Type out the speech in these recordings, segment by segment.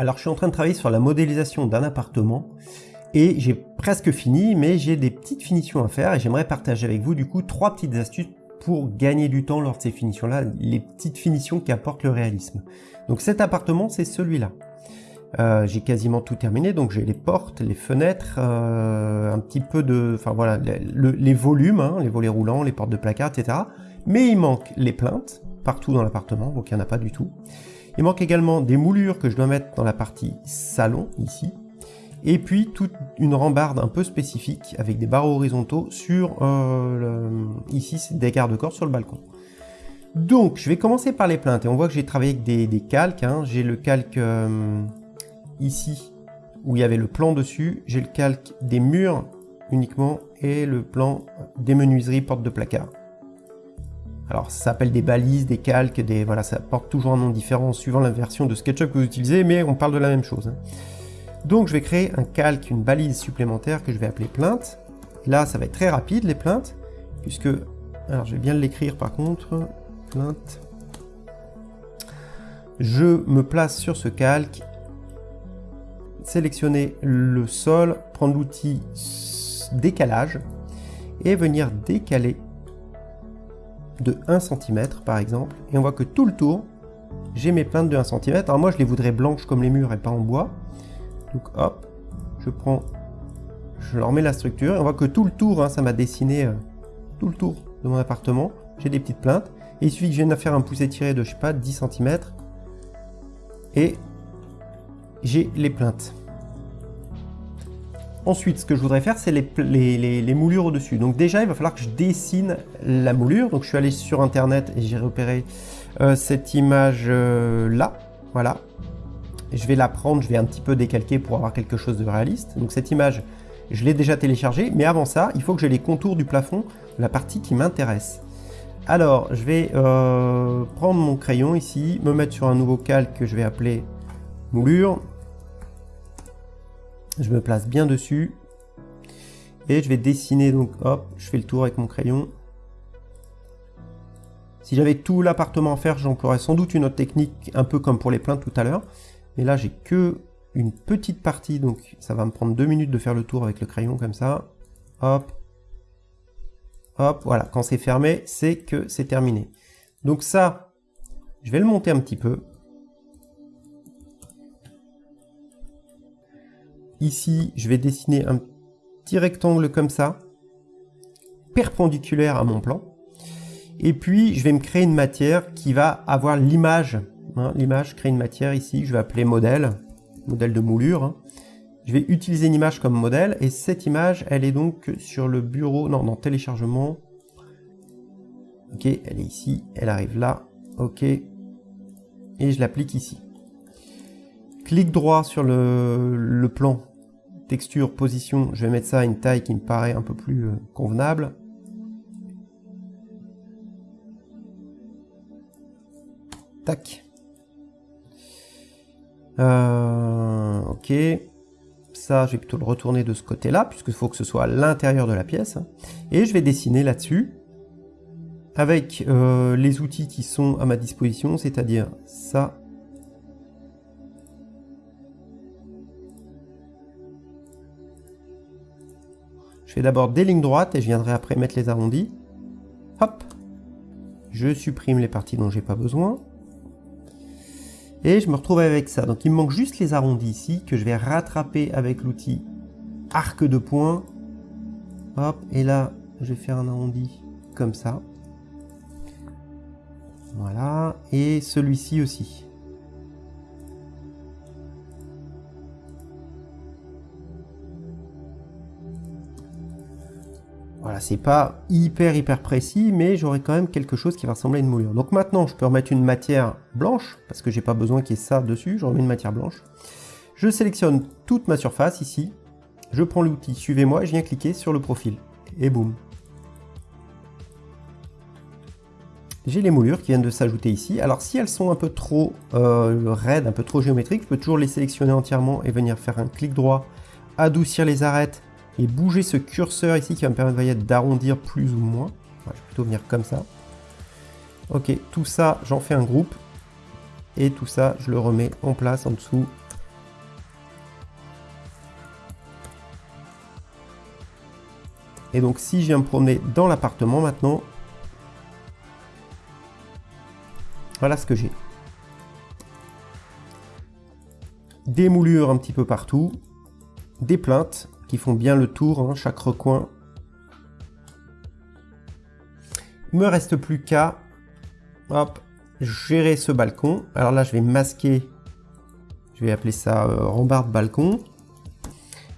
Alors je suis en train de travailler sur la modélisation d'un appartement et j'ai presque fini mais j'ai des petites finitions à faire et j'aimerais partager avec vous du coup trois petites astuces pour gagner du temps lors de ces finitions là, les petites finitions qui apportent le réalisme. Donc cet appartement c'est celui-là. Euh, j'ai quasiment tout terminé, donc j'ai les portes, les fenêtres, euh, un petit peu de... Enfin voilà, les, volumes, hein, les volets roulants, les portes de placard, etc. Mais il manque les plaintes, partout dans l'appartement, donc il n'y en a pas du tout. Il manque également des moulures que je dois mettre dans la partie salon, ici. Et puis toute une rambarde un peu spécifique avec des barreaux horizontaux sur, euh, ici, des garde-corps sur le balcon. Donc, je vais commencer par les plaintes. Et on voit que j'ai travaillé avec des, calques. Hein. J'ai le calque euh, ici, où il y avait le plan dessus. J'ai le calque des murs uniquement et le plan des menuiseries portes de placard. Alors ça s'appelle des balises, des calques, des voilà, ça porte toujours un nom différent suivant la version de SketchUp que vous utilisez, mais on parle de la même chose. Hein. Donc je vais créer un calque, une balise supplémentaire que je vais appeler plainte. Là, ça va être très rapide les plaintes, puisque, alors je vais bien l'écrire par contre, plainte. Je me place sur ce calque, sélectionner le sol, prendre l'outil décalage et venir décaler de 1 cm par exemple, et on voit que tout le tour, j'ai mes plaintes de 1 cm. Alors moi je les voudrais blanches comme les murs et pas en bois. Donc hop, je prends, je leur mets la structure, et on voit que tout le tour, hein, ça m'a dessiné euh, tout le tour de mon appartement. J'ai des petites plaintes, et il suffit que je vienne à faire un pouce étiré de, je sais pas, 10 cm, et j'ai les plaintes. Ensuite, ce que je voudrais faire, c'est les, moulures au-dessus. Donc déjà, il va falloir que je dessine la moulure. Donc je suis allé sur Internet et j'ai repéré euh, cette image-là. Euh, voilà. Je vais la prendre, je vais un petit peu décalquer pour avoir quelque chose de réaliste. Donc cette image, je l'ai déjà téléchargée. Mais avant ça, il faut que j'ai les contours du plafond, la partie qui m'intéresse. Alors, je vais euh, prendre mon crayon ici, me mettre sur un nouveau calque que je vais appeler moulure. Je me place bien dessus. Et je vais dessiner, donc hop, je fais le tour avec mon crayon. Si j'avais tout l'appartement à faire, j'emploierais sans doute une autre technique, un peu comme pour les plaintes tout à l'heure. Mais là, j'ai que une petite partie, donc ça va me prendre deux minutes de faire le tour avec le crayon comme ça. Hop. Hop, voilà. Quand c'est fermé, c'est que c'est terminé. Donc ça, je vais le monter un petit peu. Ici, je vais dessiner un petit rectangle comme ça, perpendiculaire à mon plan. Et puis, je vais me créer une matière qui va avoir l'image. Hein, l'image, crée une matière ici, je vais appeler modèle, modèle de moulure. Hein. Je vais utiliser une image comme modèle, et cette image, elle est donc sur le bureau, non, dans téléchargement. Ok, elle est ici, elle arrive là, ok. Et je l'applique ici. Clic droit sur le plan texture, position, je vais mettre ça à une taille qui me paraît un peu plus euh, convenable. Tac. Euh, ok. Ça, je vais plutôt le retourner de ce côté-là, puisqu'il faut que ce soit à l'intérieur de la pièce. Et je vais dessiner là-dessus, avec euh, les outils qui sont à ma disposition, c'est-à-dire ça, Je fais d'abord des lignes droites et je viendrai après mettre les arrondis. Hop Je supprime les parties dont j'ai pas besoin. Et je me retrouve avec ça. Donc il me manque juste les arrondis ici que je vais rattraper avec l'outil arc de points. Hop, et là, je vais faire un arrondi comme ça. Voilà, et celui-ci aussi. Voilà, c'est pas hyper hyper précis, mais j'aurai quand même quelque chose qui va ressembler à une moulure. Donc maintenant, je peux remettre une matière blanche, parce que j'ai pas besoin qu'il y ait ça dessus, je remets une matière blanche. Je sélectionne toute ma surface ici, je prends l'outil suivez-moi, je viens cliquer sur le profil, et boum. J'ai les moulures qui viennent de s'ajouter ici. Alors si elles sont un peu trop euh, raides, un peu trop géométriques, je peux toujours les sélectionner entièrement et venir faire un clic droit, adoucir les arêtes et bouger ce curseur ici qui va me permettre d'arrondir plus ou moins. Je vais plutôt venir comme ça. Ok, tout ça, j'en fais un groupe. Et tout ça, je le remets en place en dessous. Et donc si je viens me promener dans l'appartement maintenant, voilà ce que j'ai. Des moulures un petit peu partout, des plaintes, qui font bien le tour, hein, chaque recoin. Il me reste plus qu'à gérer ce balcon. Alors là, je vais masquer, je vais appeler ça euh, rambarde balcon.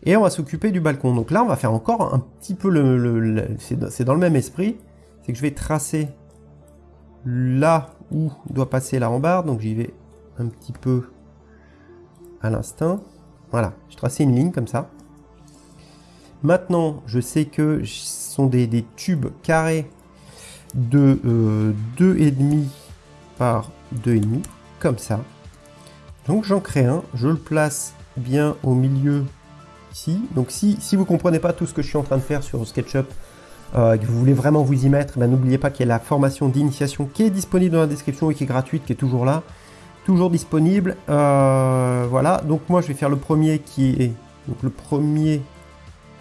Et on va s'occuper du balcon. Donc là, on va faire encore un petit peu le... c'est dans le même esprit. C'est que je vais tracer là où doit passer la rambarde. Donc j'y vais un petit peu à l'instinct. Voilà, je tracé une ligne comme ça. Maintenant, je sais que ce sont des, tubes carrés de euh, 2,5 par 2,5, comme ça. Donc j'en crée un, je le place bien au milieu ici. Donc si, si vous ne comprenez pas tout ce que je suis en train de faire sur SketchUp, euh, que vous voulez vraiment vous y mettre, ben, n'oubliez pas qu'il y a la formation d'initiation qui est disponible dans la description et qui est gratuite, qui est toujours là, toujours disponible. Euh, voilà, donc moi je vais faire le premier qui est, donc le premier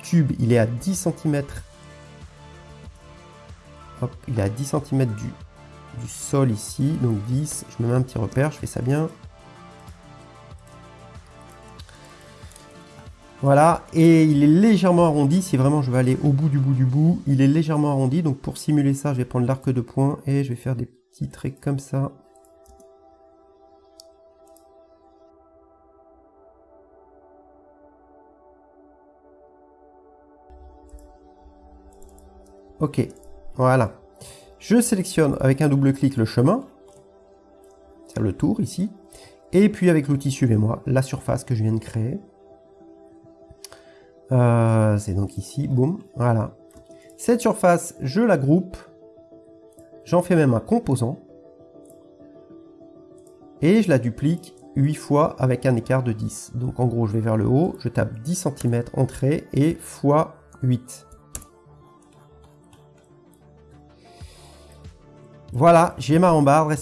tube, il est à 10 cm. Hop, il est à 10 cm du, du sol ici, donc 10, je me mets un petit repère, je fais ça bien. Voilà, et il est légèrement arrondi, si vraiment je veux aller au bout du bout du bout, il est légèrement arrondi, donc pour simuler ça, je vais prendre l'arc de poing et je vais faire des petits traits comme ça. Ok, voilà. Je sélectionne avec un double clic le chemin, c'est le tour ici, et puis avec l'outil Suivez-moi, la surface que je viens de créer. Euh, c'est donc ici, boum, voilà. Cette surface, je la groupe. J'en fais même un composant. Et je la duplique 8 fois avec un écart de 10. Donc en gros, je vais vers le haut, je tape 10 cm entrée et fois 8. Voilà, j'ai ma rambarde,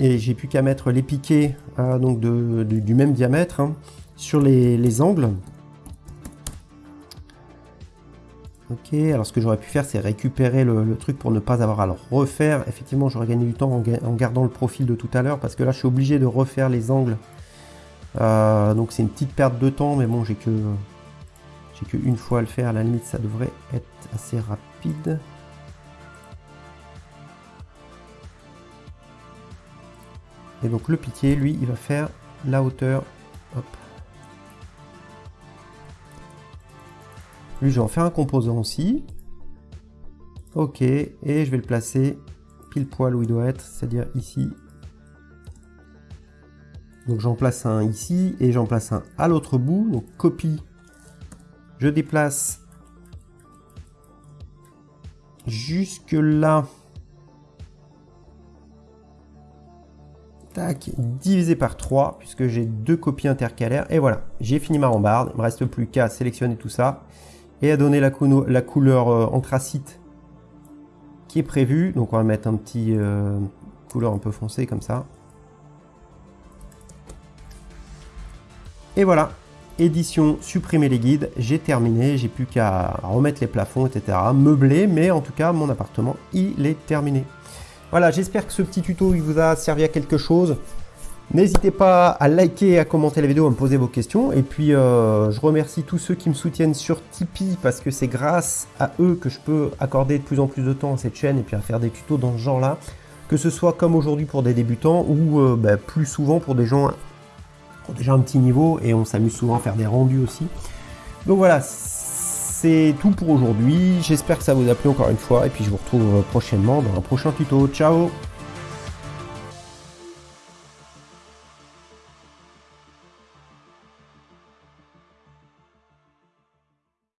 et j'ai plus qu'à mettre les piquets euh, donc du même diamètre hein, sur les angles. Ok, alors ce que j'aurais pu faire, c'est récupérer le, truc pour ne pas avoir à le refaire. Effectivement, j'aurais gagné du temps en, gardant le profil de tout à l'heure, parce que là, je suis obligé de refaire les angles. Euh, donc c'est une petite perte de temps, mais bon, j'ai que j'ai que une fois à le faire. À la limite, ça devrait être assez rapide. Donc le piqué, lui, il va faire la hauteur. Lui, je vais en faire un composant aussi. Ok, et je vais le placer pile poil où il doit être, c'est-à-dire ici. Donc j'en place un ici et j'en place un à l'autre bout. Donc copie, je déplace jusque là. Divisé par 3, puisque j'ai deux copies intercalaires. Et voilà, j'ai fini ma rambarde. Il me reste plus qu'à sélectionner tout ça et à donner la, couleur euh, anthracite qui est prévue. Donc on va mettre un petit euh, couleur un peu foncée comme ça. Et voilà, édition, supprimer les guides, j'ai terminé, j'ai plus qu'à remettre les plafonds, etc. Meubler, mais en tout cas, mon appartement, il est terminé. Voilà, j'espère que ce petit tuto, il vous a servi à quelque chose. N'hésitez pas à liker, à commenter la vidéo, à me poser vos questions. Et puis, euh, je remercie tous ceux qui me soutiennent sur Tipeee parce que c'est grâce à eux que je peux accorder de plus en plus de temps à cette chaîne et puis à faire des tutos dans ce genre-là. Que ce soit comme aujourd'hui pour des débutants ou euh, bah, plus souvent pour des gens qui ont déjà un petit niveau et on s'amuse souvent à faire des rendus aussi. Donc voilà, c'est tout pour aujourd'hui. J'espère que ça vous a plu encore une fois et puis je vous retrouve prochainement dans un prochain tuto. Ciao